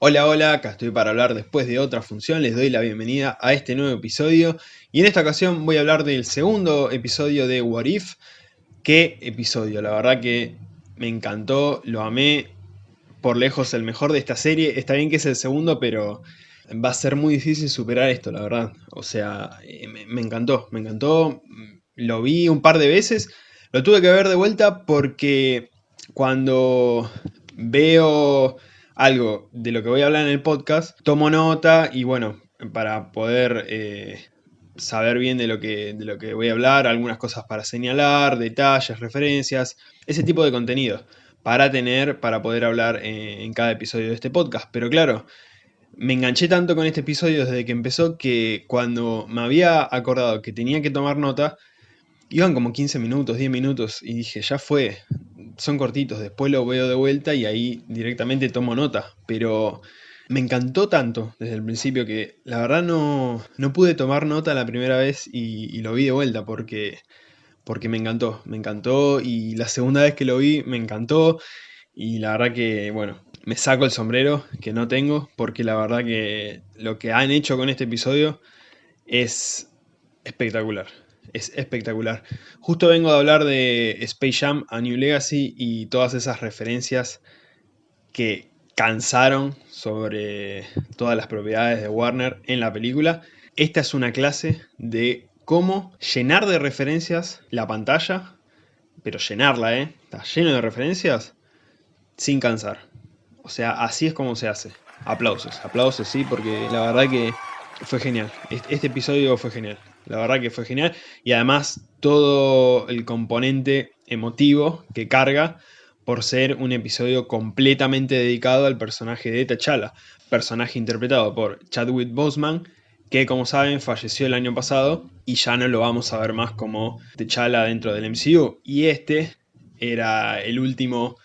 Hola, hola, acá estoy para hablar después de otra función, les doy la bienvenida a este nuevo episodio y en esta ocasión voy a hablar del segundo episodio de What If. ¿Qué episodio? La verdad que me encantó, lo amé, por lejos el mejor de esta serie, está bien que es el segundo, pero va a ser muy difícil superar esto, la verdad. O sea, eh, me, me encantó, me encantó, lo vi un par de veces, lo tuve que ver de vuelta porque cuando veo algo de lo que voy a hablar en el podcast, tomo nota y bueno, para poder eh, saber bien de lo, que, de lo que voy a hablar, algunas cosas para señalar, detalles, referencias, ese tipo de contenido para tener, para poder hablar en, en cada episodio de este podcast. Pero claro, me enganché tanto con este episodio desde que empezó que cuando me había acordado que tenía que tomar nota, iban como 15 minutos, 10 minutos y dije, ya fue, son cortitos, después lo veo de vuelta y ahí directamente tomo nota, pero me encantó tanto desde el principio que la verdad no, no pude tomar nota la primera vez y, lo vi de vuelta porque, porque me encantó, me encantó y la segunda vez que lo vi me encantó y la verdad que, bueno, me saco el sombrero que no tengo porque la verdad que lo que han hecho con este episodio es espectacular es espectacular. Justo vengo de hablar de Space Jam a New Legacy y todas esas referencias que cansaron sobre todas las propiedades de Warner en la película. Esta es una clase de cómo llenar de referencias la pantalla, pero llenarla, ¿eh? Está lleno de referencias sin cansar. O sea, así es como se hace. Aplausos, aplausos, sí, porque la verdad que fue genial. Este episodio fue genial. La verdad que fue genial. Y además todo el componente emotivo que carga por ser un episodio completamente dedicado al personaje de T'Challa. Personaje interpretado por Chadwick Boseman, que como saben falleció el año pasado y ya no lo vamos a ver más como T'Challa dentro del MCU. Y este era el último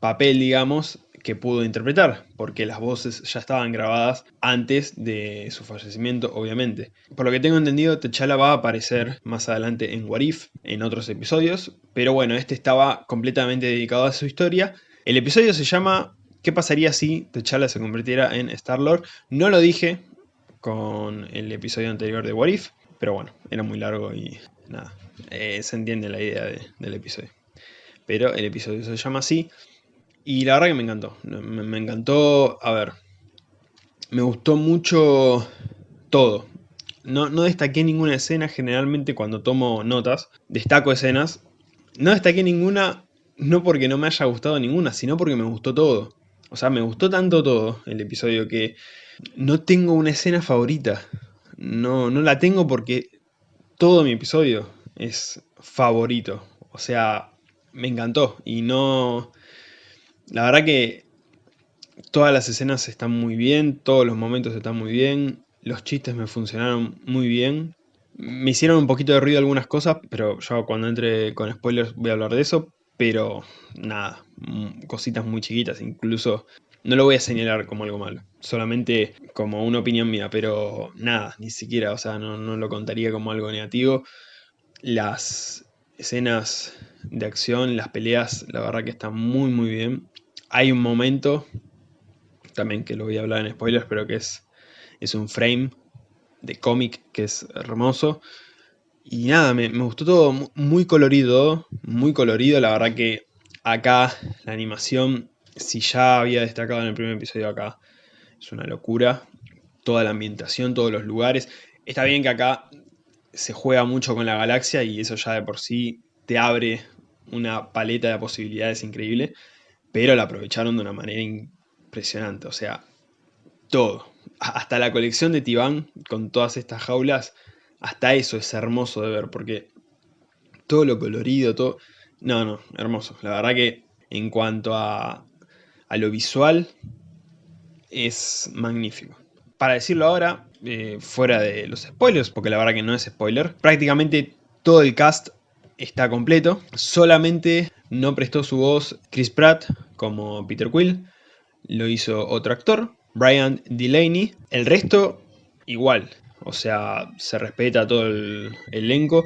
papel, digamos, que pudo interpretar, porque las voces ya estaban grabadas antes de su fallecimiento, obviamente. Por lo que tengo entendido, T'Challa va a aparecer más adelante en What If, en otros episodios, pero bueno, este estaba completamente dedicado a su historia. El episodio se llama ¿Qué pasaría si T'Challa se convirtiera en Star-Lord? No lo dije con el episodio anterior de What If, pero bueno, era muy largo y nada, eh, se entiende la idea del episodio. Pero el episodio se llama así. Y la verdad que me encantó. Me, encantó, a ver, me gustó mucho todo. No, no, destaqué ninguna escena, generalmente cuando tomo notas, destaco escenas. No destaqué ninguna, no porque no me haya gustado ninguna, sino porque me gustó todo. O sea, me gustó tanto todo el episodio que no tengo una escena favorita. No, no la tengo porque todo mi episodio es favorito. O sea, me encantó y no... La verdad que todas las escenas están muy bien, todos los momentos están muy bien, los chistes me funcionaron muy bien. Me hicieron un poquito de ruido algunas cosas, pero yo cuando entre con spoilers voy a hablar de eso. Pero nada, mm, cositas muy chiquitas, incluso no lo voy a señalar como algo malo, solamente como una opinión mía, pero nada, ni siquiera, o sea, no, no lo contaría como algo negativo. Las escenas de acción, las peleas, la verdad que están muy muy bien. Hay un momento, también que lo voy a hablar en spoilers, pero que es, es un frame de cómic que es hermoso. Y nada, me, gustó todo, muy colorido, muy colorido, la verdad que acá la animación, si ya había destacado en el primer episodio acá, es una locura. Toda la ambientación, todos los lugares. Está bien que acá se juega mucho con la galaxia y eso ya de por sí te abre una paleta de posibilidades increíble pero la aprovecharon de una manera impresionante, o sea, todo. Hasta la colección de Tibán con todas estas jaulas, hasta eso es hermoso de ver, porque todo lo colorido, todo... No, no, hermoso. La verdad que en cuanto a, a lo visual, es magnífico. Para decirlo ahora, eh, fuera de los spoilers, porque la verdad que no es spoiler, prácticamente todo el cast está completo. Solamente no prestó su voz Chris Pratt como Peter Quill, lo hizo otro actor, Brian Delaney. El resto, igual, o sea, se respeta todo el elenco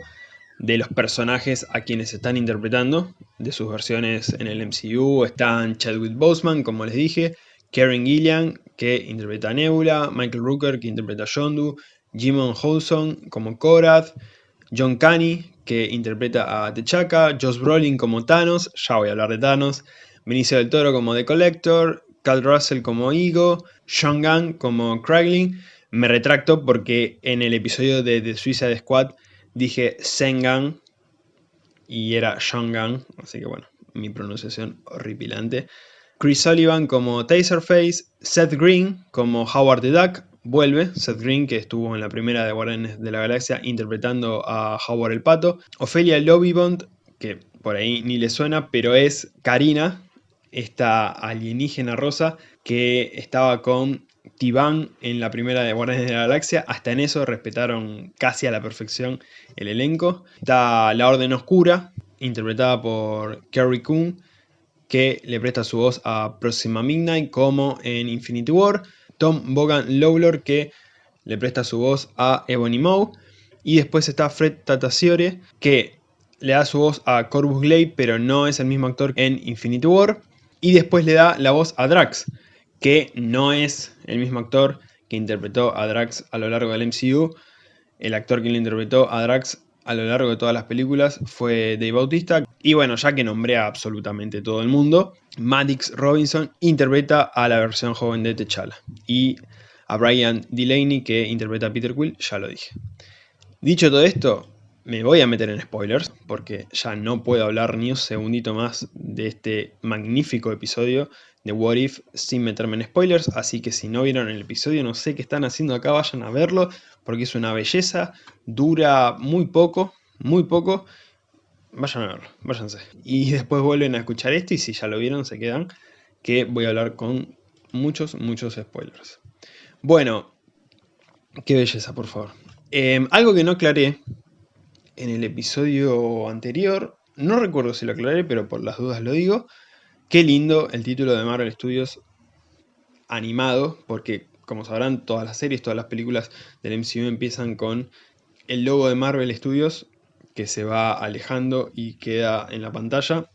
de los personajes a quienes están interpretando, de sus versiones en el MCU. Están Chadwick Boseman, como les dije, Karen Gillian, que interpreta a Nebula, Michael Rooker, que interpreta a Yondu, Jimon Houson como Korath, John Canny, que interpreta a T'Chaka, Josh Brolin como Thanos, ya voy a hablar de Thanos, Benicio del Toro como The Collector, Cal Russell como Ego, Sean Gunn como Kraglin. Me retracto porque en el episodio de The Suicide Squad dije Sengan y era Sean Gunn, así que bueno, mi pronunciación horripilante. Chris Sullivan como Taserface, Seth Green como Howard the Duck, vuelve, Seth Green que estuvo en la primera de Guardianes de la Galaxia interpretando a Howard el Pato, Ophelia Bond, que por ahí ni le suena, pero es Karina, esta alienígena rosa que estaba con Tiban en la primera de Guardianes de la Galaxia. Hasta en eso respetaron casi a la perfección el elenco. Está La Orden Oscura, interpretada por Kerry Coon, que le presta su voz a Proxima Midnight como en Infinity War. Tom Bogan Lawlor, que le presta su voz a Ebony Maw. Y después está Fred Tatasciore, que le da su voz a Corvus Glaive, pero no es el mismo actor en Infinity War. Y después le da la voz a Drax, que no es el mismo actor que interpretó a Drax a lo largo del MCU. El actor que le interpretó a Drax a lo largo de todas las películas fue Dave Bautista. Y bueno, ya que nombré a absolutamente todo el mundo, Maddox Robinson interpreta a la versión joven de T'Challa. Y a Brian Delaney que interpreta a Peter Quill, ya lo dije. Dicho todo esto, me voy a meter en spoilers, porque ya no puedo hablar ni un segundito más de este magnífico episodio de What If sin meterme en spoilers, así que si no vieron el episodio no sé qué están haciendo acá, vayan a verlo, porque es una belleza, dura muy poco, muy poco, vayan a verlo, váyanse. Y después vuelven a escuchar esto y si ya lo vieron se quedan, que voy a hablar con muchos, muchos spoilers. Bueno, qué belleza, por favor. Em, algo que no aclaré en el episodio anterior, no recuerdo si lo aclaré, pero por las dudas lo digo. Qué lindo el título de Marvel Studios animado, porque como sabrán, todas las series, todas las películas del MCU empiezan con el logo de Marvel Studios que se va alejando y queda en la pantalla,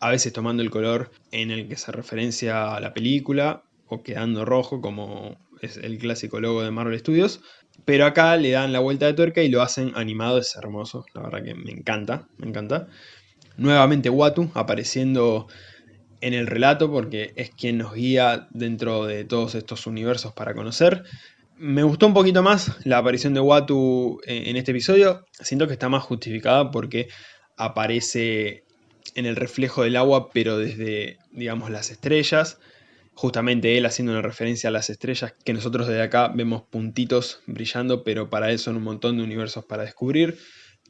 a veces tomando el color en el que se referencia a la película o quedando rojo como es el clásico logo de Marvel Studios. Pero acá le dan la vuelta de tuerca y lo hacen animado, es hermoso, la verdad que me encanta, me encanta. Nuevamente Watu apareciendo en el relato porque es quien nos guía dentro de todos estos universos para conocer. Me gustó un poquito más la aparición de Watu en este episodio, siento que está más justificada porque aparece en el reflejo del agua pero desde digamos las estrellas justamente él haciendo una referencia a las estrellas, que nosotros desde acá vemos puntitos brillando, pero para él son un montón de universos para descubrir.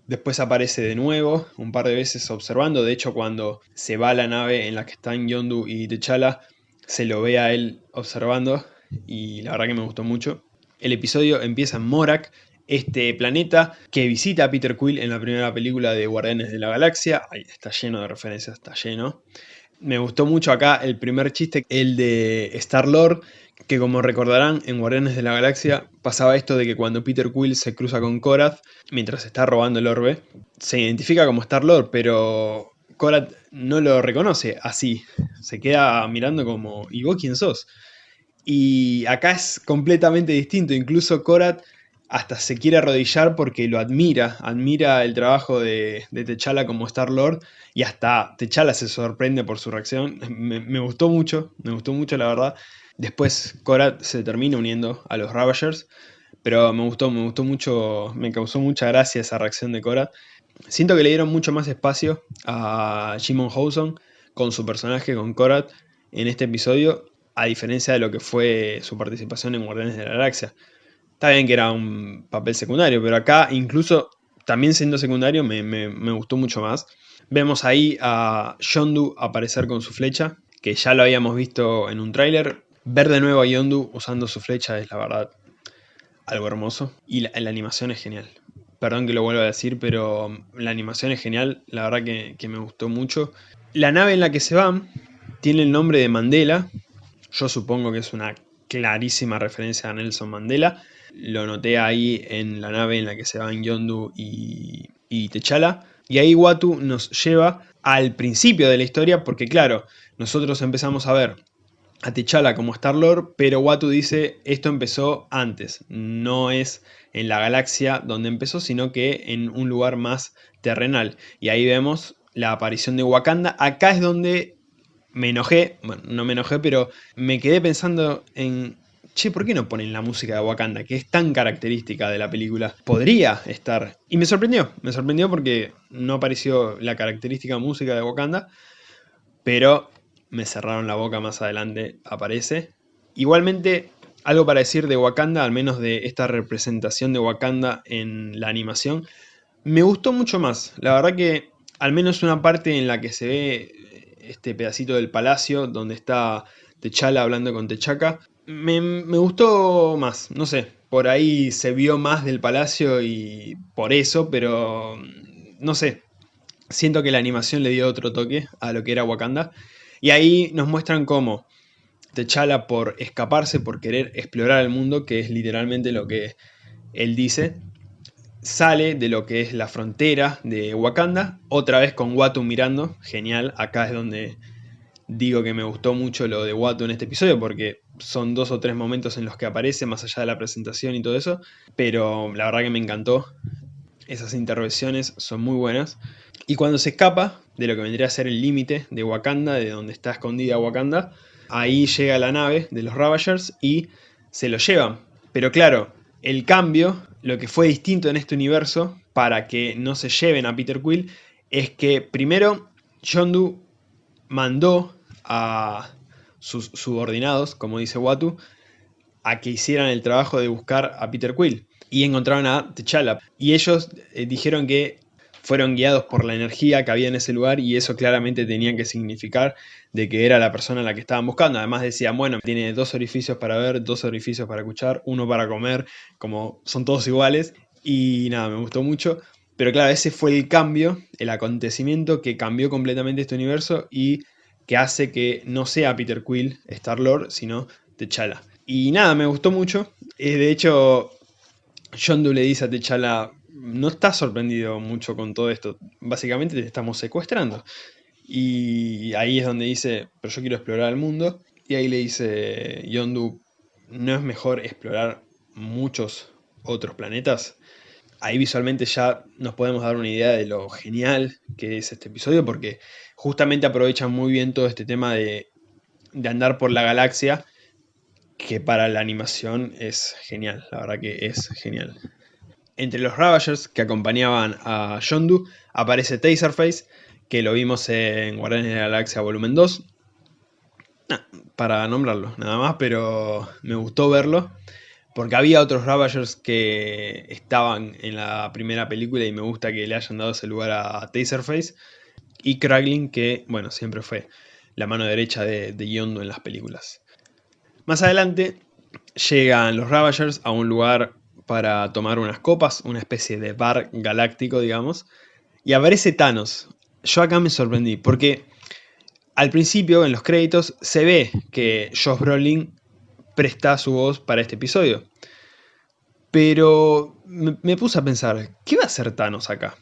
Después aparece de nuevo, un par de veces observando, de hecho cuando se va la nave en la que están Yondu y T'Challa, se lo ve a él observando, y la verdad que me gustó mucho. El episodio empieza en Morak, este planeta que visita a Peter Quill en la primera película de Guardianes de la Galaxia. Está lleno de referencias, está lleno. Me gustó mucho acá el primer chiste, el de Star-Lord, que como recordarán en Guardianes de la Galaxia pasaba esto de que cuando Peter Quill se cruza con Korath mientras está robando el orbe, se identifica como Star-Lord, pero Korath no lo reconoce así, se queda mirando como ¿y vos quién sos? Y acá es completamente distinto, incluso Korath hasta se quiere arrodillar porque lo admira, admira el trabajo de, de T'Challa como Star-Lord y hasta T'Challa se sorprende por su reacción. Me, gustó mucho, me gustó mucho la verdad. Después Korat se termina uniendo a los Ravagers, pero me gustó, me gustó mucho, me causó mucha gracia esa reacción de Korat. Siento que le dieron mucho más espacio a Jimon Houson con su personaje, con Korat, en este episodio, a diferencia de lo que fue su participación en Guardianes de la Galaxia. Está bien que era un papel secundario, pero acá incluso también siendo secundario me, gustó mucho más. Vemos ahí a Yondu aparecer con su flecha, que ya lo habíamos visto en un tráiler. Ver de nuevo a Yondu usando su flecha es la verdad algo hermoso. Y la, animación es genial. Perdón que lo vuelva a decir, pero la animación es genial. La verdad que, que me gustó mucho. La nave en la que se van tiene el nombre de Mandela. Yo supongo que es una clarísima referencia a Nelson Mandela. Lo noté ahí en la nave en la que se van Yondu y, y. Y ahí Watu nos lleva al principio de la historia porque claro, nosotros empezamos a ver a T'Challa como Star-Lord, pero Watu dice esto empezó antes, no es en la galaxia donde empezó, sino que en un lugar más terrenal. Y ahí vemos la aparición de Wakanda. Acá es donde me enojé, bueno, no me enojé, pero me quedé pensando en, che, ¿por qué no ponen la música de Wakanda, que es tan característica de la película? Podría estar. Y me sorprendió, me sorprendió porque no apareció la característica música de Wakanda, pero me cerraron la boca más adelante, aparece. Igualmente, algo para decir de Wakanda, al menos de esta representación de Wakanda en la animación, me gustó mucho más. La verdad que al menos una parte en la que se ve este pedacito del palacio donde está T'Challa hablando con T'Chaka, me, gustó más, no sé, por ahí se vio más del palacio y por eso, pero no sé, siento que la animación le dio otro toque a lo que era Wakanda. Y ahí nos muestran cómo T'Challa por escaparse, por querer explorar el mundo, que es literalmente lo que él dice, sale de lo que es la frontera de Wakanda, otra vez con Watu mirando, genial, acá es donde digo que me gustó mucho lo de Watu en este episodio, porque son dos o tres momentos en los que aparece, más allá de la presentación y todo eso, pero la verdad que me encantó, esas intervenciones son muy buenas, y cuando se escapa de lo que vendría a ser el límite de Wakanda, de donde está escondida Wakanda, ahí llega la nave de los Ravagers y se lo llevan, pero claro, el cambio lo que fue distinto en este universo para que no se lleven a Peter Quill es que primero Yondu mandó a sus subordinados, como dice Watu, a que hicieran el trabajo de buscar a Peter Quill y encontraron a T'Challa. Y ellos eh, dijeron que fueron guiados por la energía que había en ese lugar y eso claramente tenía que significar de que era la persona a la que estaban buscando. Además decían, bueno, tiene dos orificios para ver, dos orificios para escuchar, uno para comer, como son todos iguales. Y nada, me gustó mucho. Pero claro, ese fue el cambio, el acontecimiento que cambió completamente este universo y que hace que no sea Peter Quill Star-Lord, sino T'Challa. Y nada, me gustó mucho. Eh, de hecho, John le dice a T'Challa, no estás sorprendido mucho con todo esto. Básicamente te estamos secuestrando. Y ahí es donde dice, pero yo quiero explorar el mundo. Y ahí le dice Yondu, ¿no es mejor explorar muchos otros planetas? Ahí visualmente ya nos podemos dar una idea de lo genial que es este episodio, porque justamente aprovechan muy bien todo este tema de, de andar por la galaxia, que para la animación es genial, la verdad que es genial. Entre los Ravagers que acompañaban a Yondu aparece Taserface, que lo vimos en Guardianes de la Galaxia Volumen 2. para nombrarlo, nada más, pero me gustó verlo. Porque había otros Ravagers que estaban en la primera película y me gusta que le hayan dado ese lugar a Taserface. Y Kraglin, que, bueno, siempre fue la mano derecha de, de en las películas. Más adelante llegan los Ravagers a un lugar para tomar unas copas, una especie de bar galáctico, digamos, y aparece Thanos. Yo acá me sorprendí, porque al principio, en los créditos, se ve que Josh Brolin presta su voz para este episodio. Pero me, me puse a pensar, ¿qué va a hacer Thanos acá?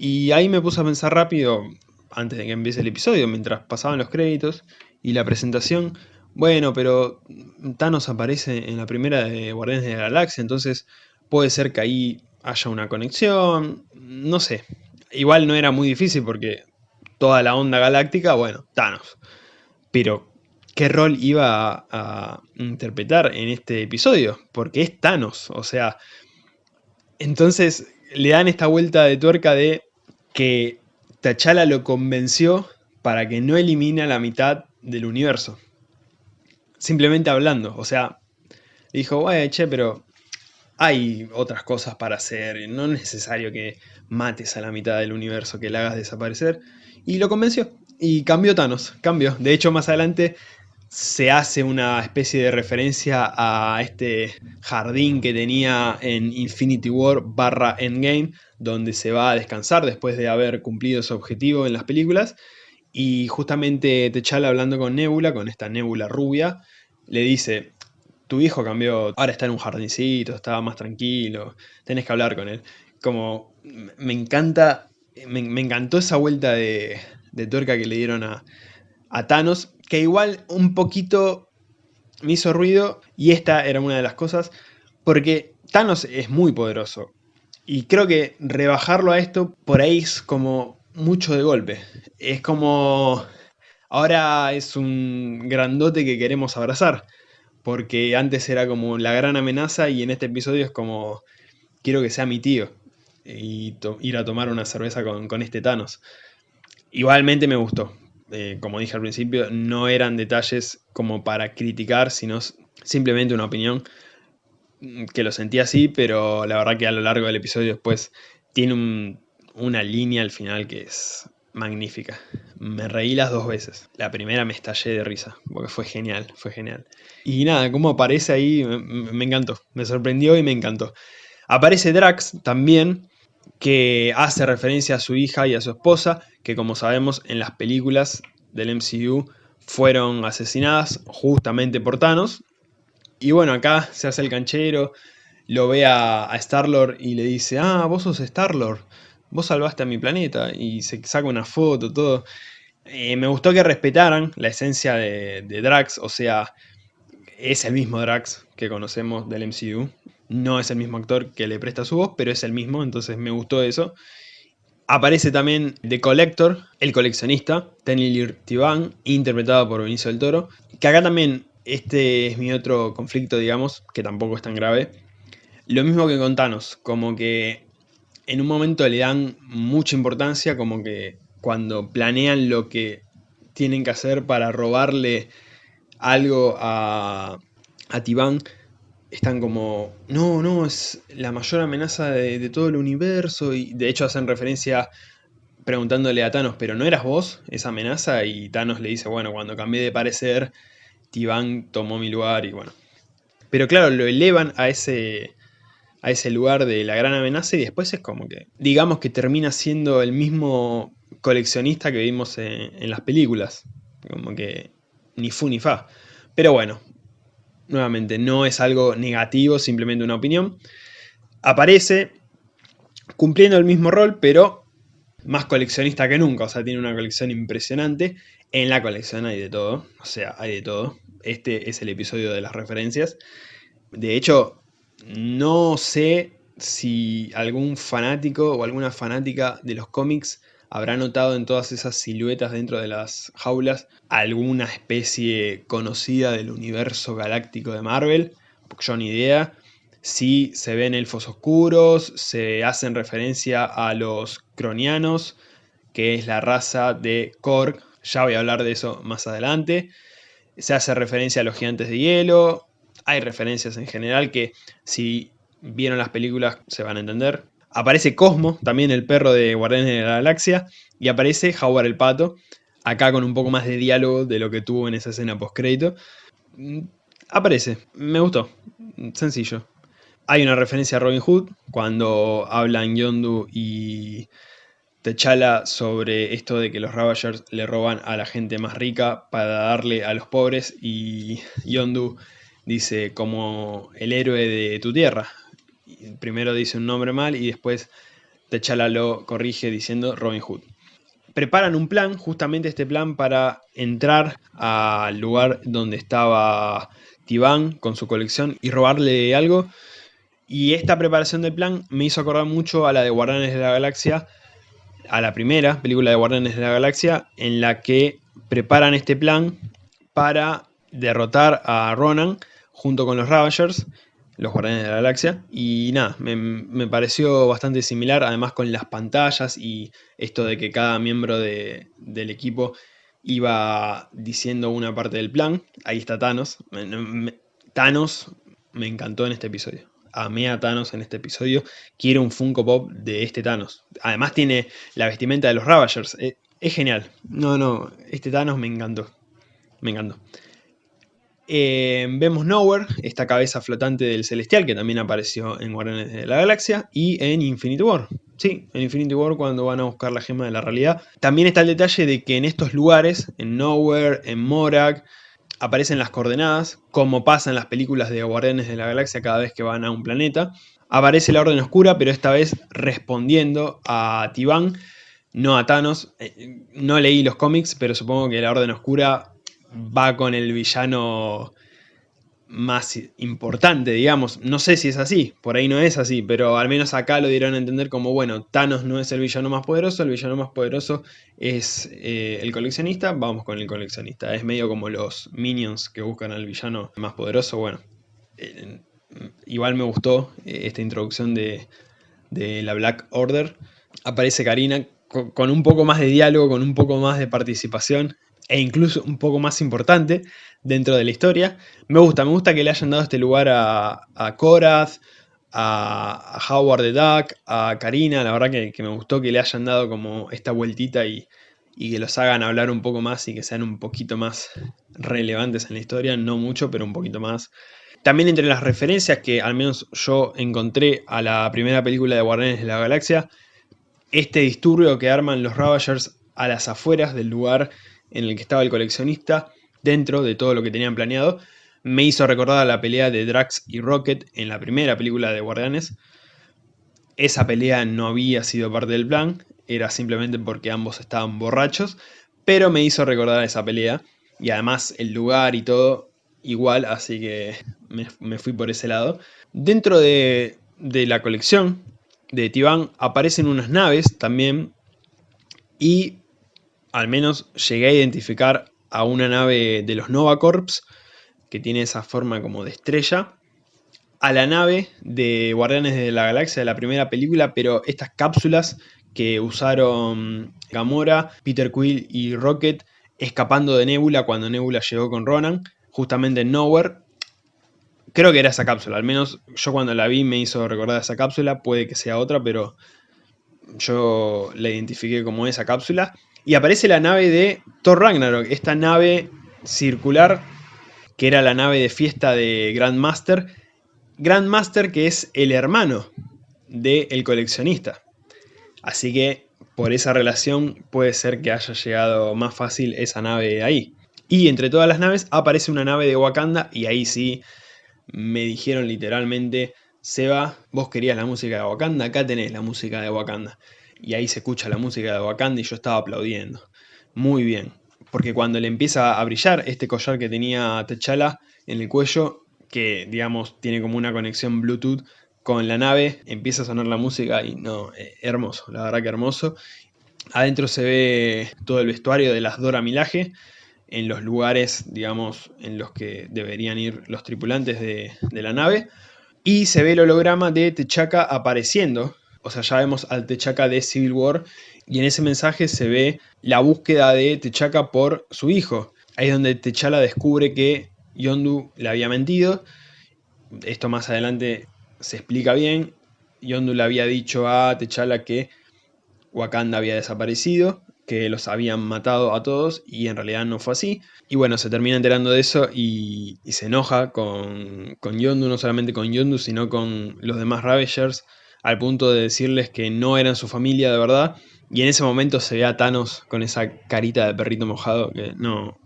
Y ahí me puse a pensar rápido, antes de que empiece el episodio, mientras pasaban los créditos y la presentación, bueno, pero Thanos aparece en la primera de Guardianes de la Galaxia, entonces puede ser que ahí haya una conexión, no sé. Igual no era muy difícil porque toda la onda galáctica, bueno, Thanos. Pero, ¿qué rol iba a, a interpretar en este episodio? Porque es Thanos, o sea... Entonces le dan esta vuelta de tuerca de que T'Challa lo convenció para que no elimine a la mitad del universo simplemente hablando. O sea, dijo, güey, che, pero hay otras cosas para hacer. No es necesario que mates a la mitad del universo, que la hagas desaparecer. Y lo convenció. Y cambió Thanos, cambió. De hecho, más adelante se hace una especie de referencia a este jardín que tenía en Infinity War barra Endgame, donde se va a descansar después de haber cumplido su objetivo en las películas. Y justamente T'Challa hablando con Nebula, con esta Nebula rubia, le dice, tu hijo cambió, ahora está en un jardincito, estaba más tranquilo, tenés que hablar con él. Como, me encanta, me, encantó esa vuelta de, de tuerca que le dieron a, a Thanos, que igual un poquito me hizo ruido, y esta era una de las cosas, porque Thanos es muy poderoso. Y creo que rebajarlo a esto por ahí es como mucho de golpe. Es como... Ahora es un grandote que queremos abrazar. Porque antes era como la gran amenaza y en este episodio es como... Quiero que sea mi tío. Y ir a tomar una cerveza con, este Thanos. Igualmente me gustó. Eh, como dije al principio, no eran detalles como para criticar, sino simplemente una opinión Mm, que lo sentí así, pero la verdad que a lo largo del episodio después tiene una línea al final que es magnífica. Me reí las dos veces. La primera me estallé de risa, porque fue genial, fue genial. Y nada, como aparece ahí, me, me encantó, me sorprendió y me encantó. Aparece Drax también, que hace referencia a su hija y a su esposa, que como sabemos en las películas del MCU fueron asesinadas justamente por Thanos, y bueno, acá se hace el canchero, lo ve a, Star-Lord y le dice, ah, vos sos Star-Lord, vos salvaste a mi planeta, y se saca una foto, todo. Eh, me gustó que respetaran la esencia de, Drax, o sea, es el mismo Drax que conocemos del MCU. No es el mismo actor que le presta su voz, pero es el mismo, entonces me gustó eso. Aparece también The Collector, el coleccionista, Tenny Tivan, interpretado por Benicio del Toro, que acá también este es mi otro conflicto, digamos, que tampoco es tan grave. Lo mismo que con Thanos, como que en un momento le dan mucha importancia, como que cuando planean lo que tienen que hacer para robarle algo a, a Tibán, están como, no, no, es la mayor amenaza de, todo el universo, y de hecho hacen referencia preguntándole a Thanos, pero ¿no eras vos esa amenaza? Y Thanos le dice, bueno, cuando cambié de parecer, Tibán tomó mi lugar y bueno. Pero claro, lo elevan a ese, a ese lugar de la gran amenaza y después es como que, digamos que termina siendo el mismo coleccionista que vimos en, las películas. Como que ni fu ni fa. Pero bueno, nuevamente, no es algo negativo, simplemente una opinión. Aparece cumpliendo el mismo rol, pero más coleccionista que nunca. O sea, tiene una colección impresionante. En la colección hay de todo, o sea, hay de todo. Este es el episodio de las referencias. De hecho, no sé si algún fanático o alguna fanática de los cómics habrá notado en todas esas siluetas dentro de las jaulas alguna especie conocida del universo galáctico de Marvel, porque yo ni idea. Si se ven elfos oscuros, se hacen referencia a los cronianos, que es la raza de Korg, ya voy a hablar de eso más adelante. Se hace referencia a los gigantes de hielo. Hay referencias en general que si vieron las películas se van a entender. Aparece Cosmo, también el perro de Guardianes de la Galaxia. Y aparece Howard el Pato, acá con un poco más de diálogo de lo que tuvo en esa escena post-crédito. Mm, aparece, me gustó, sencillo. Hay una referencia a Robin Hood, cuando hablan Yondu y T'Challa sobre esto de que los Ravagers le roban a la gente más rica para darle a los pobres y Yondu dice como el héroe de tu tierra. Primero dice un nombre mal y después T'Challa lo corrige diciendo Robin Hood. Preparan un plan, justamente este plan para entrar al lugar donde estaba Tibán con su colección y robarle algo. Y esta preparación del plan me hizo acordar mucho a la de Guardianes de la Galaxia, a la primera película de Guardianes de la Galaxia, en la que preparan este plan para derrotar a Ronan junto con los Ravagers, los Guardianes de la Galaxia. Y nada, me, pareció bastante similar, además con las pantallas y esto de que cada miembro del equipo iba diciendo una parte del plan. Ahí está Thanos. Thanos me encantó en este episodio amé a Thanos en este episodio. Quiero un Funko Pop de este Thanos. Además tiene la vestimenta de los Ravagers. Eh, es, genial. No, no, este Thanos me encantó. Me encantó. Eh, vemos Nowhere, esta cabeza flotante del Celestial que también apareció en Guardianes de la Galaxia y en Infinity War. Sí, en Infinity War cuando van a buscar la gema de la realidad. También está el detalle de que en estos lugares, en Nowhere, en Morak, aparecen las coordenadas, como pasa en las películas de Guardianes de la Galaxia cada vez que van a un planeta. Aparece la Orden Oscura, pero esta vez respondiendo a Tibán, no a Thanos. Eh, no leí los cómics, pero supongo que la Orden Oscura va con el villano más importante, digamos. No sé si es así, por ahí no es así, pero al menos acá lo dieron a entender como, bueno, Thanos no es el villano más poderoso, el villano más poderoso es eh, el coleccionista, vamos con el coleccionista. Es medio como los minions que buscan al villano más poderoso, bueno. Eh, igual me gustó eh, esta introducción de, de la Black Order. Aparece Karina con un poco más de diálogo, con un poco más de participación e incluso un poco más importante dentro de la historia. Me gusta, me gusta que le hayan dado este lugar a, a Korath, a, Howard the Duck, a Karina, la verdad que, me gustó que le hayan dado como esta vueltita y, y, que los hagan hablar un poco más y que sean un poquito más relevantes en la historia, no mucho, pero un poquito más. También entre las referencias que al menos yo encontré a la primera película de Guardianes de la Galaxia, este disturbio que arman los Ravagers a las afueras del lugar en el que estaba el coleccionista, dentro de todo lo que tenían planeado, me hizo recordar a la pelea de Drax y Rocket en la primera película de Guardianes. Esa pelea no había sido parte del plan, era simplemente porque ambos estaban borrachos, pero me hizo recordar esa pelea, y además el lugar y todo igual, así que me, fui por ese lado. Dentro de, de la colección de Tiban aparecen unas naves también, y al menos llegué a identificar a una nave de los Nova Corps, que tiene esa forma como de estrella, a la nave de Guardianes de la Galaxia de la primera película, pero estas cápsulas que usaron Gamora, Peter Quill y Rocket escapando de Nebula cuando Nebula llegó con Ronan, justamente en Nowhere. Creo que era esa cápsula, al menos yo cuando la vi me hizo recordar esa cápsula, puede que sea otra, pero yo la identifiqué como esa cápsula. Y aparece la nave de Thor Ragnarok, esta nave circular que era la nave de fiesta de Grandmaster. Grandmaster que es el hermano del coleccionista. Así que por esa relación puede ser que haya llegado más fácil esa nave ahí. Y entre todas las naves aparece una nave de Wakanda y ahí sí me dijeron literalmente, Seba, vos querías la música de Wakanda, acá tenés la música de Wakanda y ahí se escucha la música de Wakanda y yo estaba aplaudiendo. Muy bien, porque cuando le empieza a brillar este collar que tenía T'Challa en el cuello, que digamos tiene como una conexión Bluetooth con la nave, empieza a sonar la música y no, eh, hermoso, la verdad que hermoso. Adentro se ve todo el vestuario de las Dora Milaje, en los lugares, digamos, en los que deberían ir los tripulantes de, de la nave. Y se ve el holograma de T'Chaka apareciendo o sea, ya vemos al T'Chaka de Civil War y en ese mensaje se ve la búsqueda de T'Chaka por su hijo. Ahí es donde T'Challa descubre que Yondu le había mentido. Esto más adelante se explica bien. Yondu le había dicho a T'Challa que Wakanda había desaparecido, que los habían matado a todos y en realidad no fue así. Y bueno, se termina enterando de eso y, se enoja con, con Yondu, no solamente con Yondu, sino con los demás Ravagers al punto de decirles que no eran su familia de verdad. Y en ese momento se ve a Thanos con esa carita de perrito mojado, que no...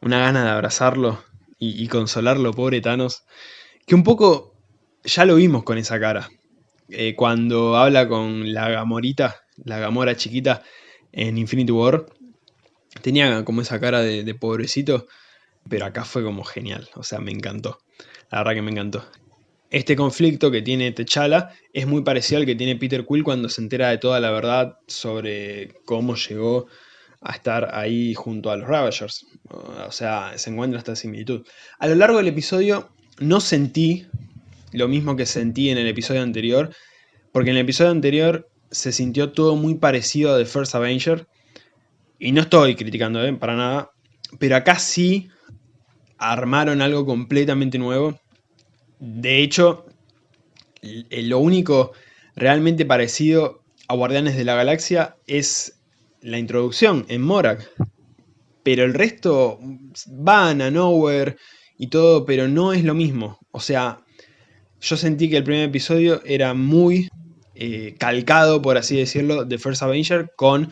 Una gana de abrazarlo y, consolarlo, pobre Thanos. Que un poco ya lo vimos con esa cara. Eh, cuando habla con la Gamorita, la Gamora chiquita en Infinity War, tenía como esa cara de, de pobrecito, pero acá fue como genial, o sea, me encantó. La verdad que me encantó. Este conflicto que tiene T'Challa es muy parecido al que tiene Peter Quill cuando se entera de toda la verdad sobre cómo llegó a estar ahí junto a los Ravagers. O sea, se encuentra esta similitud. A lo largo del episodio no sentí lo mismo que sentí en el episodio anterior, porque en el episodio anterior se sintió todo muy parecido a The First Avenger, y no estoy criticando ¿eh? para nada, pero acá sí armaron algo completamente nuevo de hecho, lo único realmente parecido a Guardianes de la Galaxia es la introducción en Morak. Pero el resto van a Nowhere y todo, pero no es lo mismo. O sea, yo sentí que el primer episodio era muy eh, calcado, por así decirlo, de First Avenger con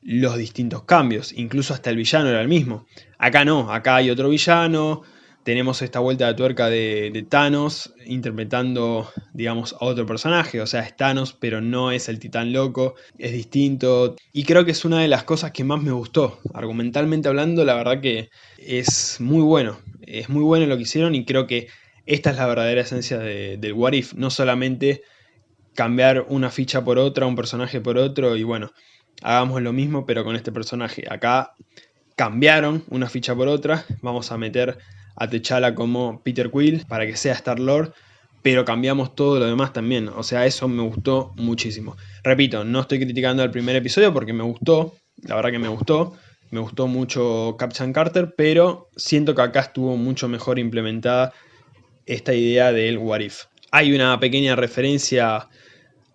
los distintos cambios. Incluso hasta el villano era el mismo. Acá no, acá hay otro villano, tenemos esta vuelta de tuerca de, Thanos interpretando, digamos, a otro personaje, o sea, es Thanos, pero no es el titán loco, es distinto, y creo que es una de las cosas que más me gustó, argumentalmente hablando, la verdad que es muy bueno, es muy bueno lo que hicieron y creo que esta es la verdadera esencia del What If, no solamente cambiar una ficha por otra, un personaje por otro, y bueno, hagamos lo mismo pero con este personaje, acá cambiaron una ficha por otra, vamos a meter a T'Challa como Peter Quill para que sea Star-Lord, pero cambiamos todo lo demás también, o sea, eso me gustó muchísimo. Repito, no estoy criticando el primer episodio porque me gustó, la verdad que me gustó, me gustó mucho Captain Carter, pero siento que acá estuvo mucho mejor implementada esta idea del What If. Hay una pequeña referencia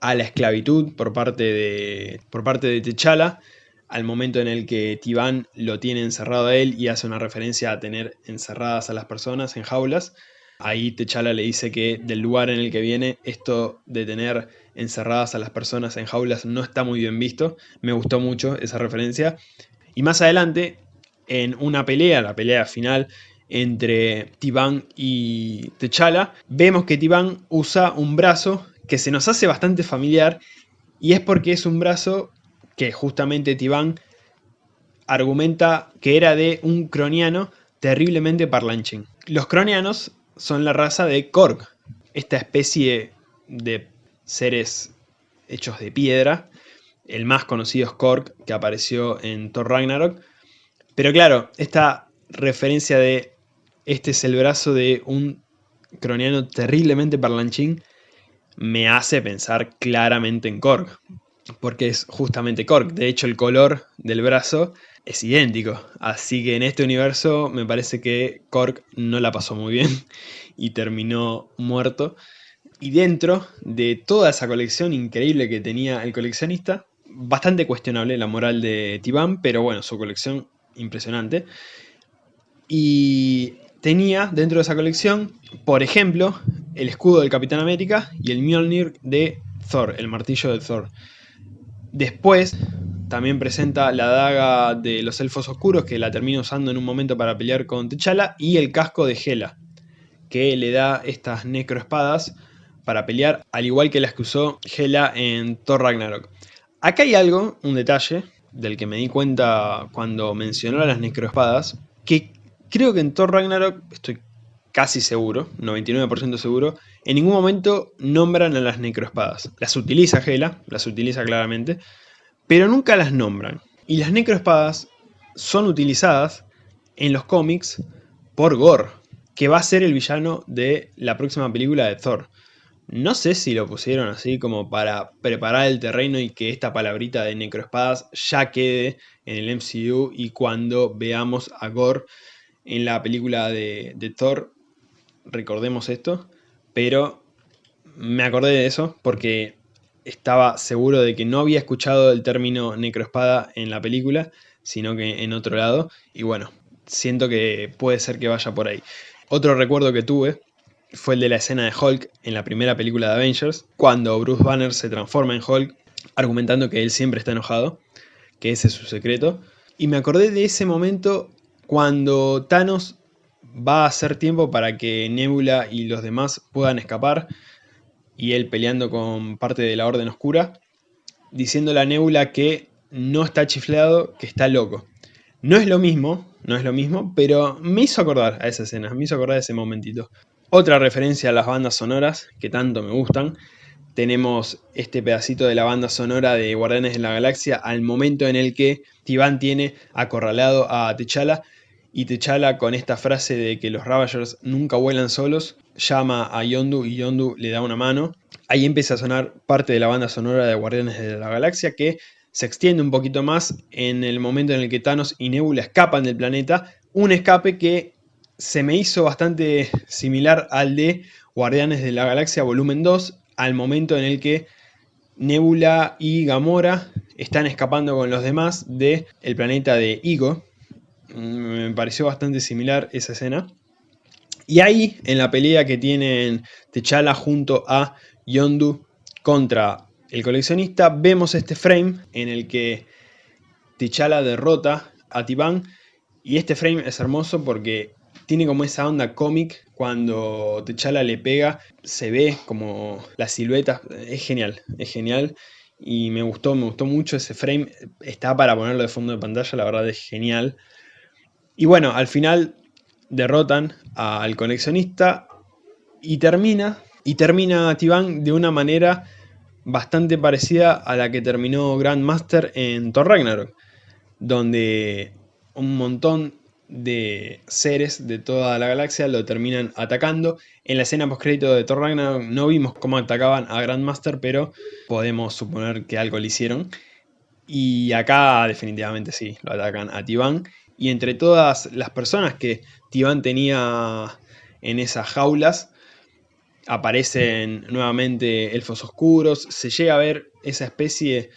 a la esclavitud por parte de, por parte de T'Challa, al momento en el que Tibán lo tiene encerrado a él y hace una referencia a tener encerradas a las personas en jaulas. Ahí T'Challa le dice que del lugar en el que viene, esto de tener encerradas a las personas en jaulas no está muy bien visto. Me gustó mucho esa referencia. Y más adelante, en una pelea, la pelea final entre Tibán y T'Challa, vemos que Tibán usa un brazo que se nos hace bastante familiar y es porque es un brazo que justamente Tibán argumenta que era de un croniano terriblemente parlanchín. Los cronianos son la raza de Korg, esta especie de seres hechos de piedra. El más conocido es Korg, que apareció en Thor Ragnarok. Pero claro, esta referencia de este es el brazo de un croniano terriblemente parlanchín me hace pensar claramente en Korg porque es justamente Korg. De hecho, el color del brazo es idéntico. Así que en este universo me parece que Korg no la pasó muy bien y terminó muerto. Y dentro de toda esa colección increíble que tenía el coleccionista, bastante cuestionable la moral de Tiban, pero bueno, su colección impresionante. Y tenía dentro de esa colección, por ejemplo, el escudo del Capitán América y el Mjolnir de Thor, el martillo de Thor. Después también presenta la daga de los elfos oscuros, que la termina usando en un momento para pelear con T'Challa, y el casco de Hela, que le da estas necroespadas para pelear, al igual que las que usó Hela en Thor Ragnarok. Acá hay algo, un detalle, del que me di cuenta cuando mencionó las necroespadas, que creo que en Thor Ragnarok, estoy casi seguro, 99% seguro, en ningún momento nombran a las necroespadas. Las utiliza Hela, las utiliza claramente, pero nunca las nombran. Y las necroespadas son utilizadas en los cómics por Gore, que va a ser el villano de la próxima película de Thor. No sé si lo pusieron así como para preparar el terreno y que esta palabrita de necroespadas ya quede en el MCU y cuando veamos a Gore en la película de, de Thor recordemos esto, pero me acordé de eso porque estaba seguro de que no había escuchado el término necroespada en la película, sino que en otro lado, y bueno, siento que puede ser que vaya por ahí. Otro recuerdo que tuve fue el de la escena de Hulk en la primera película de Avengers, cuando Bruce Banner se transforma en Hulk, argumentando que él siempre está enojado, que ese es su secreto, y me acordé de ese momento cuando Thanos va a ser tiempo para que Nebula y los demás puedan escapar y él peleando con parte de la Orden Oscura, diciéndole a Nebula que no está chiflado, que está loco. No es lo mismo, no es lo mismo, pero me hizo acordar a esa escena, me hizo acordar a ese momentito. Otra referencia a las bandas sonoras, que tanto me gustan, tenemos este pedacito de la banda sonora de Guardianes de la Galaxia al momento en el que Tiban tiene acorralado a T'Challa y T'Challa con esta frase de que los Ravagers nunca vuelan solos, llama a Yondu y Yondu le da una mano. Ahí empieza a sonar parte de la banda sonora de Guardianes de la Galaxia que se extiende un poquito más en el momento en el que Thanos y Nebula escapan del planeta. Un escape que se me hizo bastante similar al de Guardianes de la Galaxia volumen 2, al momento en el que Nebula y Gamora están escapando con los demás del el planeta de Igo, me pareció bastante similar esa escena. Y ahí, en la pelea que tienen T'Challa junto a Yondu contra el coleccionista, vemos este frame en el que T'Challa derrota a Tiban. Y este frame es hermoso porque tiene como esa onda cómic cuando T'Challa le pega, se ve como la silueta, es genial, es genial y me gustó, me gustó mucho ese frame, está para ponerlo de fondo de pantalla, la verdad es genial. Y bueno, al final derrotan al coleccionista y termina, y termina Tiban de una manera bastante parecida a la que terminó Grandmaster en Thor Ragnarok, donde un montón de seres de toda la galaxia lo terminan atacando. En la escena postcrédito de Thor Ragnarok no vimos cómo atacaban a Grandmaster, pero podemos suponer que algo le hicieron. Y acá definitivamente sí, lo atacan a Tiban. Y entre todas las personas que Tiban tenía en esas jaulas, aparecen nuevamente elfos oscuros, se llega a ver esa especie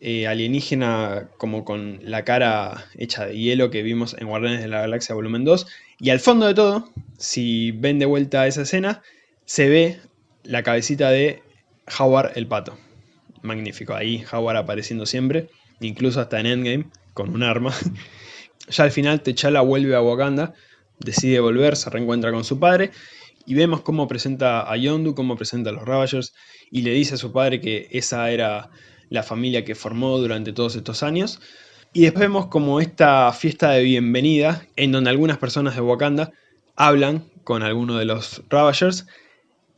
eh, alienígena como con la cara hecha de hielo que vimos en Guardianes de la Galaxia Volumen 2, y al fondo de todo, si ven de vuelta esa escena, se ve la cabecita de Howard el Pato. Magnífico, ahí Howard apareciendo siempre, incluso hasta en Endgame, con un arma. ya al final T'Challa vuelve a Wakanda, decide volver, se reencuentra con su padre, y vemos cómo presenta a Yondu, cómo presenta a los Ravagers, y le dice a su padre que esa era la familia que formó durante todos estos años. Y después vemos como esta fiesta de bienvenida, en donde algunas personas de Wakanda hablan con alguno de los Ravagers,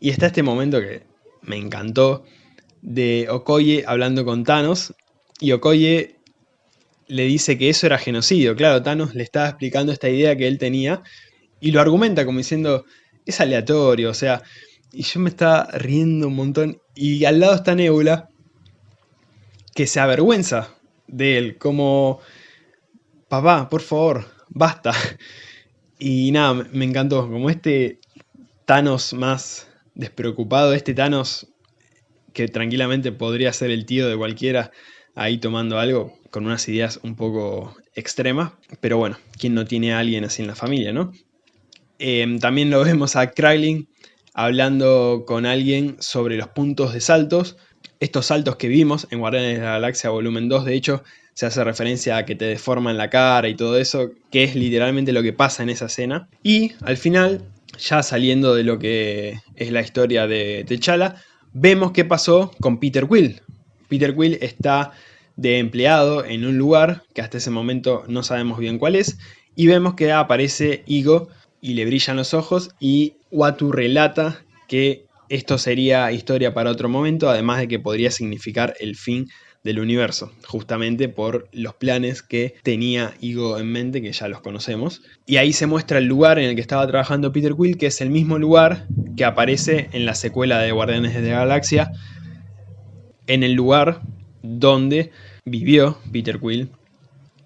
y está este momento que me encantó, de Okoye hablando con Thanos, y Okoye le dice que eso era genocidio. Claro, Thanos le estaba explicando esta idea que él tenía, y lo argumenta como diciendo, es aleatorio, o sea, y yo me estaba riendo un montón, y al lado está Nebula, que se avergüenza de él, como, papá, por favor, basta. Y nada, me encantó, como este Thanos más despreocupado, este Thanos que tranquilamente podría ser el tío de cualquiera ahí tomando algo con unas ideas un poco extremas, pero bueno, ¿quién no tiene a alguien así en la familia, no? Em, también lo vemos a Krylin hablando con alguien sobre los puntos de saltos, estos saltos que vimos en Guardianes de la Galaxia Volumen 2, de hecho, se hace referencia a que te deforman la cara y todo eso, que es literalmente lo que pasa en esa escena. Y al final, ya saliendo de lo que es la historia de T'Challa, vemos qué pasó con Peter Quill. Peter Quill está de empleado en un lugar que hasta ese momento no sabemos bien cuál es, y vemos que aparece Igo y le brillan los ojos y Watu relata que esto sería historia para otro momento, además de que podría significar el fin del universo, justamente por los planes que tenía Igo en mente, que ya los conocemos. Y ahí se muestra el lugar en el que estaba trabajando Peter Quill, que es el mismo lugar que aparece en la secuela de Guardianes de la Galaxia, en el lugar donde vivió Peter Quill.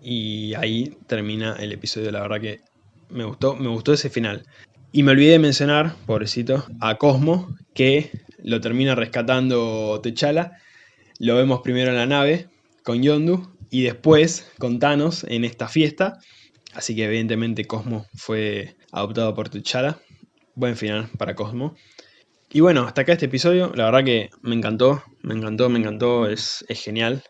Y ahí termina el episodio, la verdad que me gustó, me gustó ese final. Y me olvidé de mencionar, pobrecito, a Cosmo, que lo termina rescatando T'Challa. Lo vemos primero en la nave con Yondu y después con Thanos en esta fiesta. Así que evidentemente Cosmo fue adoptado por T'Challa. Buen final para Cosmo. Y bueno, hasta acá este episodio. La verdad que me encantó, me encantó, me encantó. Es, es genial.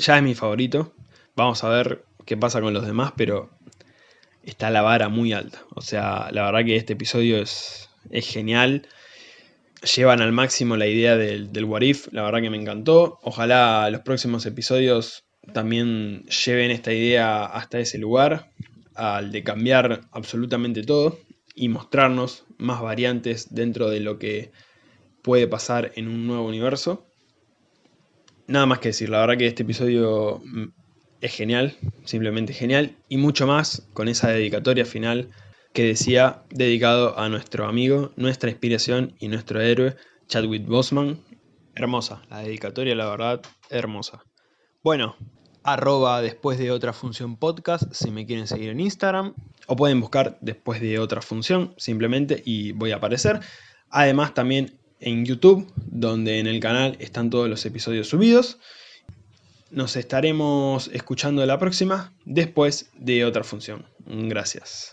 Ya es mi favorito. Vamos a ver qué pasa con los demás, pero está la vara muy alta. O sea, la verdad que este episodio es, es genial. Llevan al máximo la idea del, del What If, la verdad que me encantó. Ojalá los próximos episodios también lleven esta idea hasta ese lugar, al de cambiar absolutamente todo y mostrarnos más variantes dentro de lo que puede pasar en un nuevo universo. Nada más que decir, la verdad que este episodio es genial, simplemente genial, y mucho más con esa dedicatoria final que decía dedicado a nuestro amigo, nuestra inspiración y nuestro héroe, Chadwick Boseman. Hermosa, la dedicatoria la verdad, hermosa. Bueno, arroba después de otra función podcast si me quieren seguir en Instagram, o pueden buscar después de otra función simplemente y voy a aparecer. Además también en YouTube, donde en el canal están todos los episodios subidos. Nos estaremos escuchando la próxima después de otra función. Gracias.